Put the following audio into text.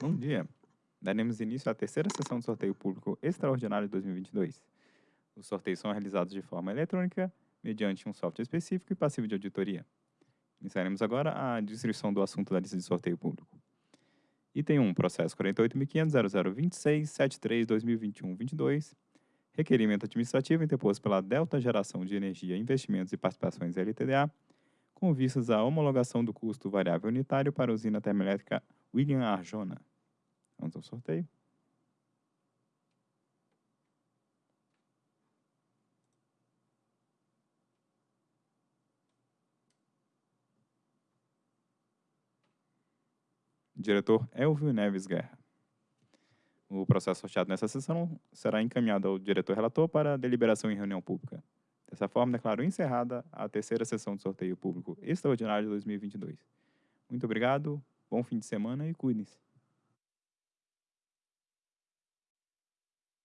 Bom dia. Daremos início à terceira sessão do sorteio público extraordinário de 2022. Os sorteios são realizados de forma eletrônica, mediante um software específico e passivo de auditoria. Iniciaremos agora a distribuição do assunto da lista de sorteio público. Item 1, processo 48.500.0026.73.2021.22, requerimento administrativo interposto pela Delta Geração de Energia, Investimentos e Participações LTDA, com vistas à homologação do custo variável unitário para a usina termoelétrica William Arjona. Vamos ao sorteio. Diretor Elvio Neves Guerra. O processo sorteado nessa sessão será encaminhado ao diretor relator para deliberação em reunião pública. Dessa forma, declaro encerrada a terceira sessão de sorteio público extraordinário de 2022. Muito obrigado, bom fim de semana e cuidem-se.